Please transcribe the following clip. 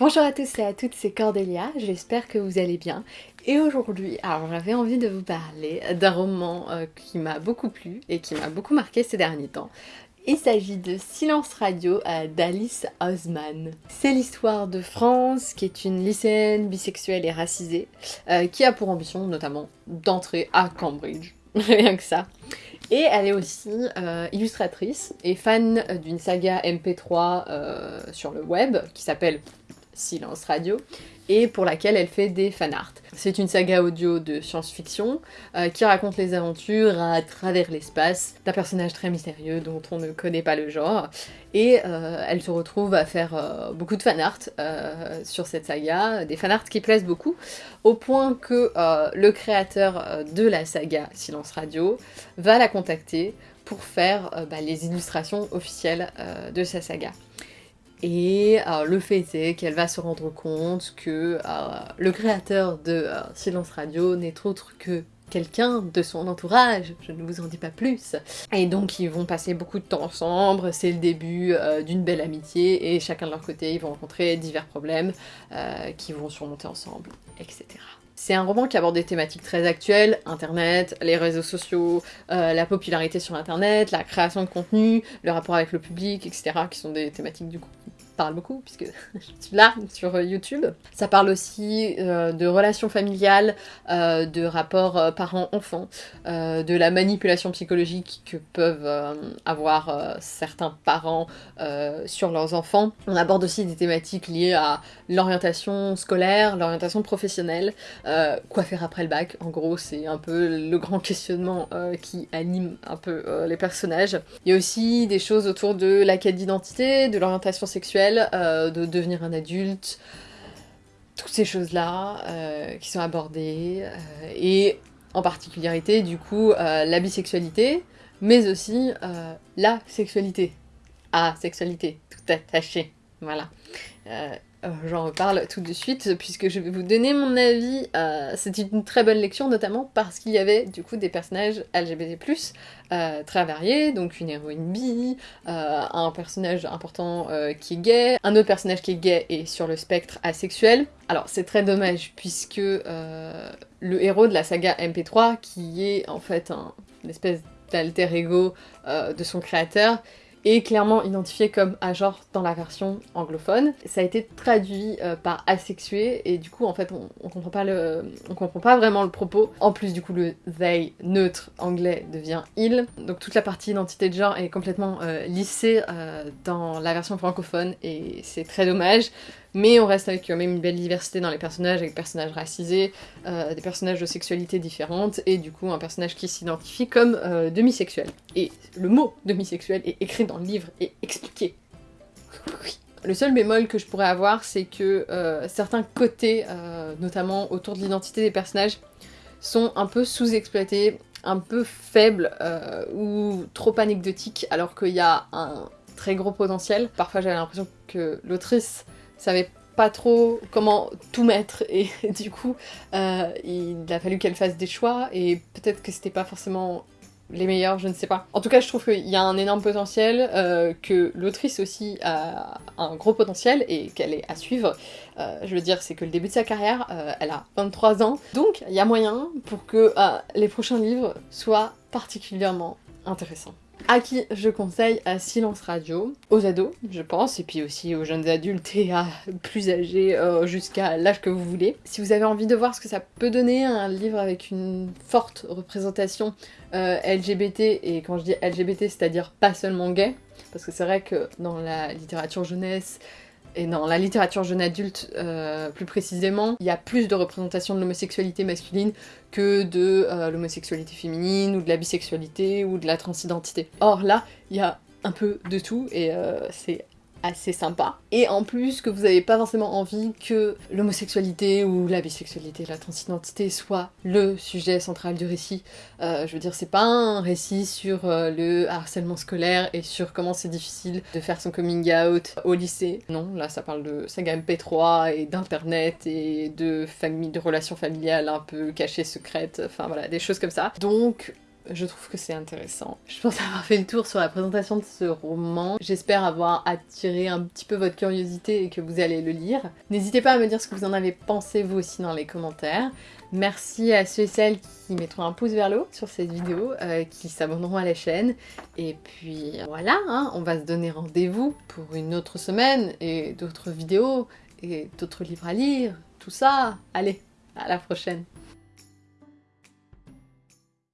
Bonjour à tous et à toutes, c'est Cordélia, j'espère que vous allez bien. Et aujourd'hui, alors j'avais envie de vous parler d'un roman euh, qui m'a beaucoup plu et qui m'a beaucoup marqué ces derniers temps. Il s'agit de Silence Radio euh, d'Alice Osman. C'est l'histoire de France, qui est une lycéenne bisexuelle et racisée, euh, qui a pour ambition notamment d'entrer à Cambridge. Rien que ça. Et elle est aussi illustratrice et fan d'une saga MP3 euh, sur le web qui s'appelle Silence Radio et pour laquelle elle fait des fanarts. C'est une saga audio de science-fiction euh, qui raconte les aventures à travers l'espace d'un personnage très mystérieux dont on ne connaît pas le genre et euh, elle se retrouve à faire euh, beaucoup de fanarts sur cette saga, des fanarts qui plaisent beaucoup, au point que le créateur de la saga Silence Radio va la contacter pour faire bah, les illustrations officielles de sa saga. Et euh, le fait est qu'elle va se rendre compte que euh, le créateur de euh, Silence Radio n'est autre que quelqu'un de son entourage, je ne vous en dis pas plus. Et donc ils vont passer beaucoup de temps ensemble, c'est le début d'une belle amitié, et chacun de leur côté ils vont rencontrer divers problèmes qui vont surmonter ensemble, etc. C'est un roman qui aborde des thématiques très actuelles, internet, les réseaux sociaux, la popularité sur internet, la création de contenu, le rapport avec le public, etc. qui sont des thématiques du coup qui parlent beaucoup puisque je suis là sur YouTube. Ça parle aussi euh, de relations familiales, euh, de rapports euh, parents-enfants, euh, de la manipulation psychologique que peuvent euh, avoir euh, certains parents euh, sur leurs enfants. On aborde aussi des thématiques liées à l'orientation scolaire, l'orientation professionnelle, euh, quoi faire après le bac, en gros c'est un peu le grand questionnement euh, qui anime un peu euh, les personnages. Il y a aussi des choses autour de la quête d'identité, de l'orientation sexuelle, euh, de devenir un adulte, toutes ces choses-là euh, qui sont abordées, euh, et en particularité du coup la bisexualité, mais aussi la sexualité. Ah, sexualité, tout attaché, voilà. Euh, J'en reparle tout de suite puisque je vais vous donner mon avis. Euh, C'était une très bonne lecture notamment parce qu'il y avait du coup des personnages LGBT+, euh, très variés, donc une héroïne bi, un personnage important qui est gay, un autre personnage qui est gay et sur le spectre asexuel. Alors c'est très dommage puisque le héros de la saga MP3 qui est en fait un, une espèce d'alter ego de son créateur est clairement identifié comme agenre dans la version anglophone. Ça a été traduit euh, par asexué et du coup en fait on, on comprend pas le on comprend pas vraiment le propos. En plus du coup le they neutre anglais devient il. Donc toute la partie identité de genre est complètement euh, lissée euh, dans la version francophone et c'est très dommage. Mais on reste avec quand même une belle diversité dans les personnages, avec des personnages racisés, euh, des personnages de sexualité différentes, et du coup un personnage qui s'identifie comme euh, demisexuel. Et le mot demisexuel est écrit dans le livre et expliqué. Le seul bémol que je pourrais avoir, c'est que euh, certains côtés, euh, notamment autour de l'identité des personnages, sont un peu sous-exploités, un peu faibles euh, ou trop anecdotiques, alors qu'il y a un très gros potentiel. Parfois j'avais l'impression que l'autrice savait pas trop comment tout mettre et du coup euh, il a fallu qu'elle fasse des choix et peut-être que c'était pas forcément les meilleurs, je ne sais pas. En tout cas, je trouve qu'il y a un énorme potentiel, euh, que l'autrice aussi a un gros potentiel et qu'elle est à suivre. Euh, je veux dire, c'est que le début de sa carrière, elle a 23 ans, donc il y a moyen pour que les prochains livres soient particulièrement intéressants à qui je conseille à Silence Radio, aux ados, je pense, et puis aussi aux jeunes adultes et à plus âgés euh, jusqu'à l'âge que vous voulez. Si vous avez envie de voir ce que ça peut donner, un livre avec une forte représentation euh, LGBT, et quand je dis LGBT, c'est-à-dire pas seulement gay, parce que c'est vrai que dans la littérature jeunesse, et dans la littérature jeune adulte euh, plus précisément, il y a plus de représentation de l'homosexualité masculine que de euh, l'homosexualité féminine ou de la bisexualité ou de la transidentité. Or là, il y a un peu de tout et euh, c'est assez sympa. Et en plus que vous n'avez pas forcément envie que l'homosexualité ou la bisexualité, la transidentité soit le sujet central du récit. Euh, je veux dire, c'est pas un récit sur euh, le harcèlement scolaire et sur comment c'est difficile de faire son coming out au lycée. Non, là ça parle de saga MP3 et d'internet et de de relations familiales un peu cachées, secrètes, enfin voilà, des choses comme ça. Donc je trouve que c'est intéressant. Je pense avoir fait le tour sur la présentation de ce roman. J'espère avoir attiré un petit peu votre curiosité et que vous allez le lire. N'hésitez pas à me dire ce que vous en avez pensé vous aussi dans les commentaires. Merci à ceux et celles qui mettront un pouce vers le haut sur cette vidéo, euh, qui s'abonneront à la chaîne. Et puis voilà, hein, on va se donner rendez-vous pour une autre semaine et d'autres vidéos et d'autres livres à lire, tout ça. Allez, à la prochaine